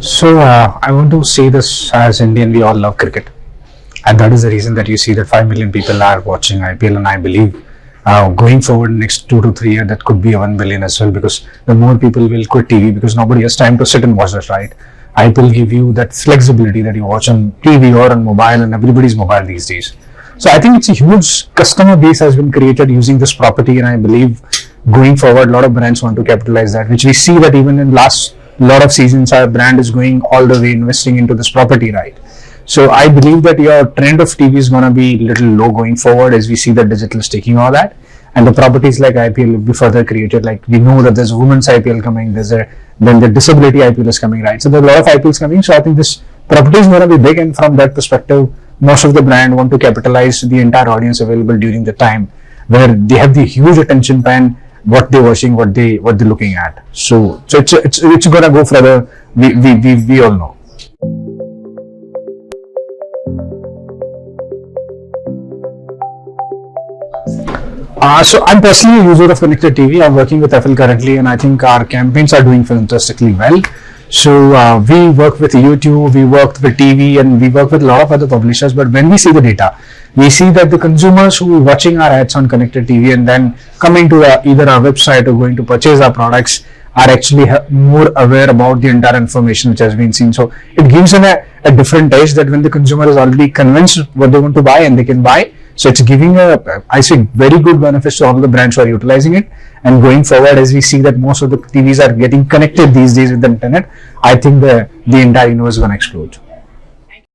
So uh, I want to say this as Indian, we all love cricket, and that is the reason that you see that five million people are watching IPL, and I believe uh, going forward next two to three years that could be a one billion as well because the more people will quit TV because nobody has time to sit and watch that right. IPL give you that flexibility that you watch on TV or on mobile, and everybody's mobile these days. So I think it's a huge customer base has been created using this property, and I believe going forward, a lot of brands want to capitalize that, which we see that even in last lot of seasons, our brand is going all the way investing into this property, right? So I believe that your trend of TV is going to be little low going forward as we see the digital is taking all that, and the properties like IPL will be further created. Like we know that there's a women's IPL coming, there's a then the disability IPL is coming, right? So there's a lot of IPLs coming. So I think this property is going to be big, and from that perspective, most of the brand want to capitalize the entire audience available during the time where they have the huge attention span what they're watching what they what they're looking at so so it's it's, it's gonna go further we, we we we all know Uh, so I'm personally a user of Connected TV. I'm working with FL currently, and I think our campaigns are doing fantastically well. So uh, we work with YouTube, we work with TV, and we work with a lot of other publishers. But when we see the data, we see that the consumers who are watching our ads on connected TV and then coming to uh, either our website or going to purchase our products are actually more aware about the entire information which has been seen. So it gives them a, a different taste that when the consumer is already convinced what they want to buy and they can buy. So it's giving a, I say, very good benefits to all the brands who are utilizing it. And going forward, as we see that most of the TVs are getting connected these days with the internet, I think the, the entire universe is going to explode.